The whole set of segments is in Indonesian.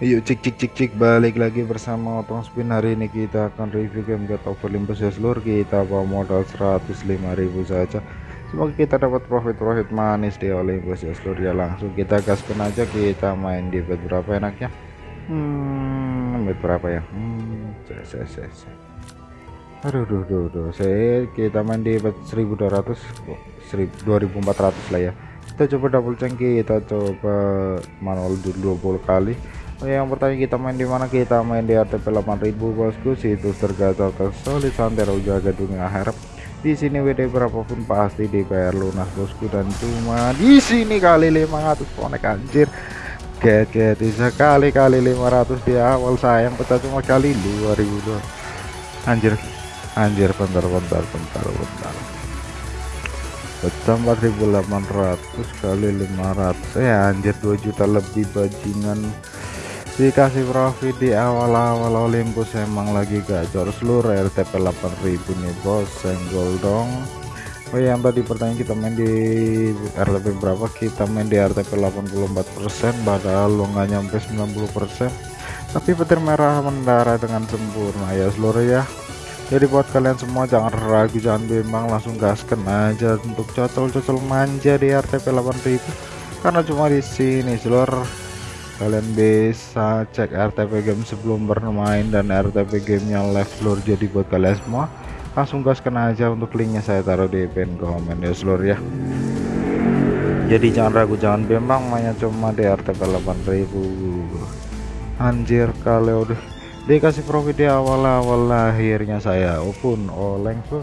Yuk cik cik cik cik balik lagi bersama Otong Spin. Hari ini kita akan review game Get Over Olympus ya seluruh kita bawa modal 105.000 saja. Semoga kita dapat profit-profit manis di Olympus ya seluruh ya langsung kita gaskan aja kita main di bet berapa enaknya hmm bet berapa ya? Hmm saya saya saya aduh duh duh duh. Saya kita main di bet 1200 2400 lah ya. Kita coba double change kita coba manual dulu 20 kali yang pertama kita main di mana? Kita main di RTP 8000 bosku situs tergacor tersolid santero jaga dunia harap di sini WD berapapun pasti dibayar lunas bosku. Dan cuma di sini kali 500 konek anjir. Get sekali kali 500 di awal sayang. Pecah cuma kali 2000 doang. Anjir anjir bentar bentar bentar bentar. Pecah 4800 kali 500 ya anjir 2 juta lebih bajingan dikasih profit di awal-awal Olympus emang lagi gacor. Seluruh RTP 8000 nih bos. Senggol dong. Oh yang tadi pertanyaan kita main di RTP berapa? Kita main di RTP 84% padahal lo nggak nyampe 90% tapi petir merah mendarah dengan sempurna ya seluruh ya. Jadi buat kalian semua jangan ragu jangan bimbang langsung gaskan aja untuk cocol-cocol manja di RTP 8000 karena cuma di sini seluruh kalian bisa cek RTP game sebelum bermain dan RTP gamenya live seluruh jadi buat kalian semua. Langsung gaskan aja untuk linknya saya taruh di pin komen ya seluruh ya. Jadi jangan ragu jangan bimbang mainnya cuma di RTP 8000 anjir kalau udah dikasih profit di awal-awal lahirnya saya. Pun oleng tuh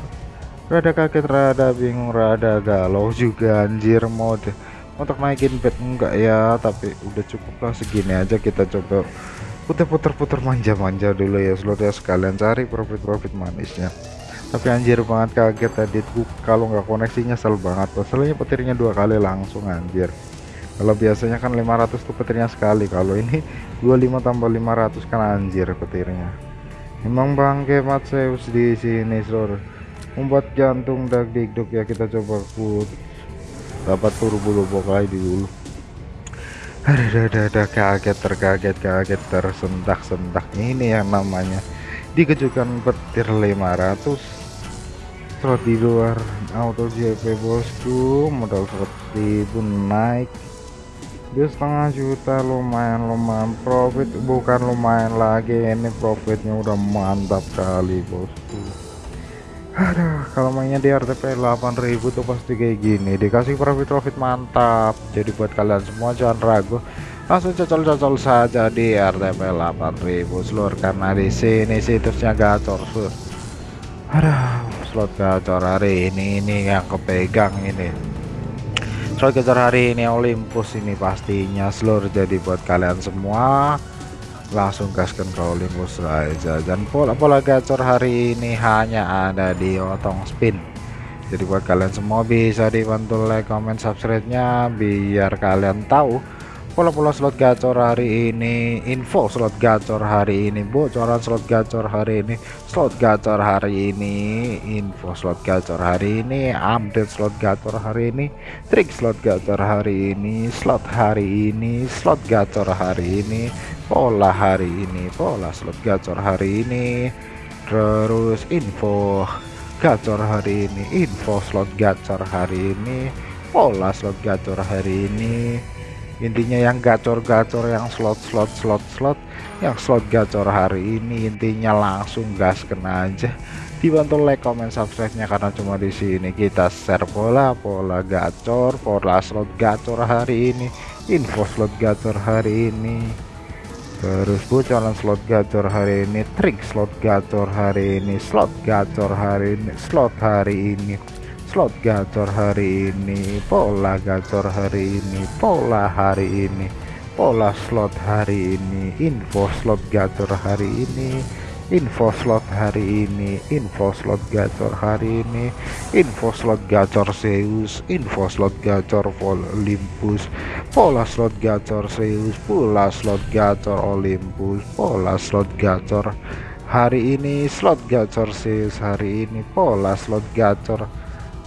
rada kaget rada bingung rada galau juga anjir mode untuk naikin bed enggak ya tapi udah cukup lah segini aja kita coba. Puter-puter-puter manja-manja dulu ya seluruh ya sekalian cari profit-profit manisnya. Tapi anjir banget kaget tadi. Kalau nggak koneksinya sel banget. Masalahnya petirnya dua kali langsung anjir. Kalau biasanya kan 500 tuh petirnya sekali. Kalau ini 25 tambah 500 kan anjir petirnya. Emang bangke mat di sini seluruh membuat jantung dag digduk ya kita coba. Put dapat turbo lobo kali dulu. Ada ada ada kaget terkaget kaget tersentak sentak ini yang namanya dikejutkan petir 500 slot di luar auto JP bosku modal 100 ribu naik. Dia setengah juta lumayan lumayan profit. Bukan lumayan lagi ini profitnya udah mantap kali bosku Aduh, kalau mainnya di RTP 8000 tuh pasti kayak gini, dikasih profit-profit mantap. Jadi buat kalian semua jangan ragu, langsung cocol-cocol saja di RTP 8000 seluruh karena di sini situsnya gacor, sur. Aduh, slot gacor hari ini ini yang kepegang ini. Slot gacor hari ini Olympus ini pastinya seluruh jadi buat kalian semua langsung gaskan ke Olympus aja. Dan pola-pola gacor hari ini hanya ada di otong spin. Jadi buat kalian semua bisa dibantu like comment subscribe nya biar kalian tahu pola-pola slot gacor hari ini info slot gacor hari ini bocoran slot gacor hari ini slot gacor hari ini info slot gacor hari ini update slot gacor hari ini trik slot gacor hari ini slot hari ini slot gacor hari ini pola hari ini pola slot gacor hari ini. Terus info gacor hari ini info slot gacor hari ini pola slot gacor hari ini. Intinya yang gacor-gacor yang slot-slot slot-slot yang slot gacor hari ini intinya langsung gas kena aja. Dibantu like comment subscribe nya karena cuma di sini. Kita share pola pola gacor pola slot gacor hari ini info slot gacor hari ini terus bocoran slot gacor hari ini trik slot gacor hari ini slot gacor hari ini slot hari ini slot gacor hari ini pola gacor hari ini pola hari ini pola slot hari ini info slot gacor hari ini info slot hari ini info slot gacor hari ini info slot gacor Zeus info slot gacor Olympus pola slot gacor Zeus pola slot gacor Olympus pola slot gacor hari ini slot gacor Zeus hari ini pola slot gacor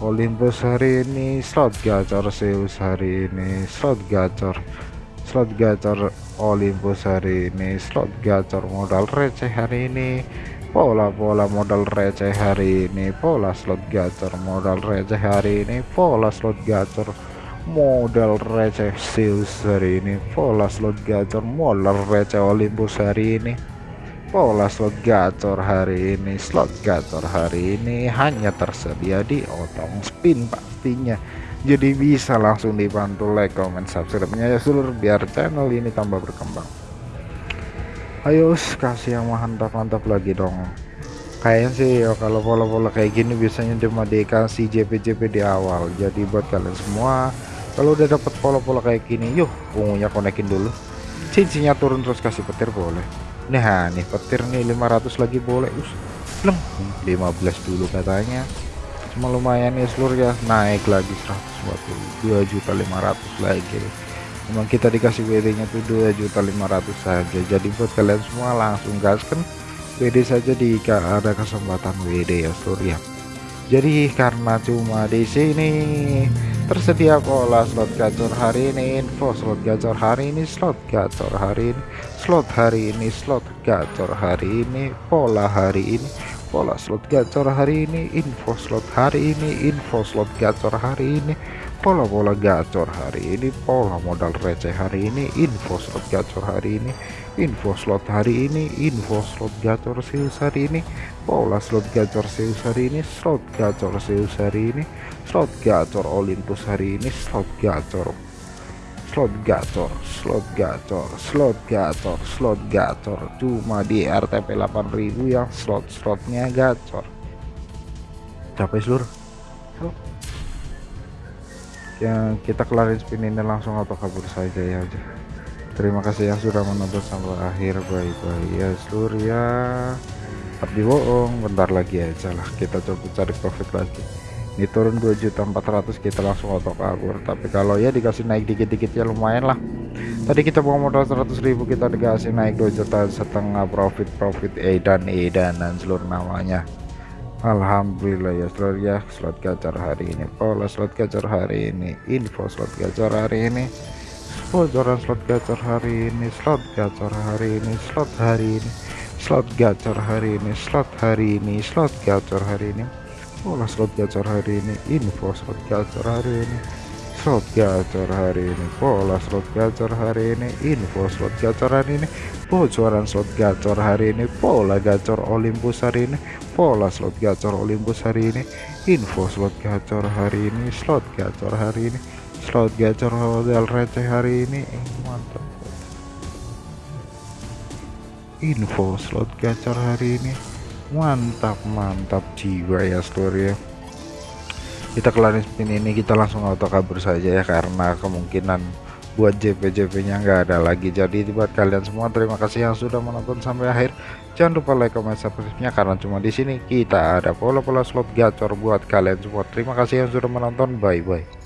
Olympus hari ini slot gacor Zeus hari ini slot gacor slot gacor Olympus hari ini. Slot gacor modal receh hari ini. Pola-pola modal receh hari ini. Pola slot gacor modal receh hari ini. Pola slot gacor modal receh Zeus hari ini. Pola slot gacor modal receh Olympus hari ini. Pola slot gacor hari ini. Slot gacor hari ini hanya tersedia di otong spin pastinya jadi bisa langsung dibantu like comment subscribe nya ya seluruh biar channel ini tambah berkembang. Ayo kasih yang mantap-mantap lagi dong. Kayaknya sih ya kalau pola-pola kayak gini biasanya cuma dikasih JP-JP di awal. Jadi buat kalian semua kalau udah dapat pola-pola kayak gini yuk ungunya konekin dulu. Cincinnya turun terus kasih petir boleh. Nah nih petir nih 500 lagi boleh us. Lem 15 dulu katanya cuma lumayan ya seluruh ya. Naik lagi 142 juta 500 lagi. Memang kita dikasih WD nya tuh 2 juta 500 saja. Jadi buat kalian semua langsung gaskan WD saja jika ada kesempatan WD ya seluruh ya. Jadi karena cuma di sini tersedia pola slot gacor hari ini info slot gacor hari ini slot gacor hari ini slot hari ini slot gacor hari ini pola hari ini pola slot gacor hari ini info slot hari ini info slot gacor hari ini pola-pola gacor hari ini pola modal receh hari ini info slot gacor hari ini info slot hari ini info slot gacor sales hari ini pola slot gacor sales hari ini slot gacor sales hari ini slot gacor Olympus hari ini slot gacor slot gacor slot gacor slot gacor slot gacor cuma di RTP 8000 yang slot-slotnya gacor. Capek seluruh ya kita kelarin spin ini langsung auto kabur saja ya aja. Terima kasih yang sudah menonton sampai akhir. Bye bye ya seluruh ya. Tapi bohong bentar lagi aja lah. Kita coba cari profit lagi ini turun 2.400 kita langsung auto kabur. Tapi kalau ya dikasih naik dikit-dikit ya lumayan lah. Tadi kita bawa modal 100.000 kita dikasih naik 2 juta setengah profit profit edan edan dan seluruh namanya. Alhamdulillah ya seluruh ya slot gacor hari ini. Pola slot gacor hari ini info slot gacor hari ini. Bocoran slot gacor hari ini slot gacor hari ini slot hari ini slot gacor hari ini slot hari ini slot gacor hari ini pola slot gacor hari ini info slot gacor hari ini slot gacor hari ini pola slot gacor hari ini info slot gacor hari ini bocoran slot gacor hari ini pola gacor Olympus hari ini pola slot gacor Olympus hari ini info slot gacor hari ini slot gacor hari ini slot gacor modal receh hari ini eh, mantap info slot gacor hari ini mantap mantap jiwa ya story ya. Kita kelarin spin ini kita langsung auto kabur saja ya karena kemungkinan buat JP-JP nya nggak ada lagi. Jadi buat kalian semua terima kasih yang sudah menonton sampai akhir. Jangan lupa like comment subscribe nya karena cuma di sini kita ada pola-pola slot gacor buat kalian semua. Terima kasih yang sudah menonton. Bye bye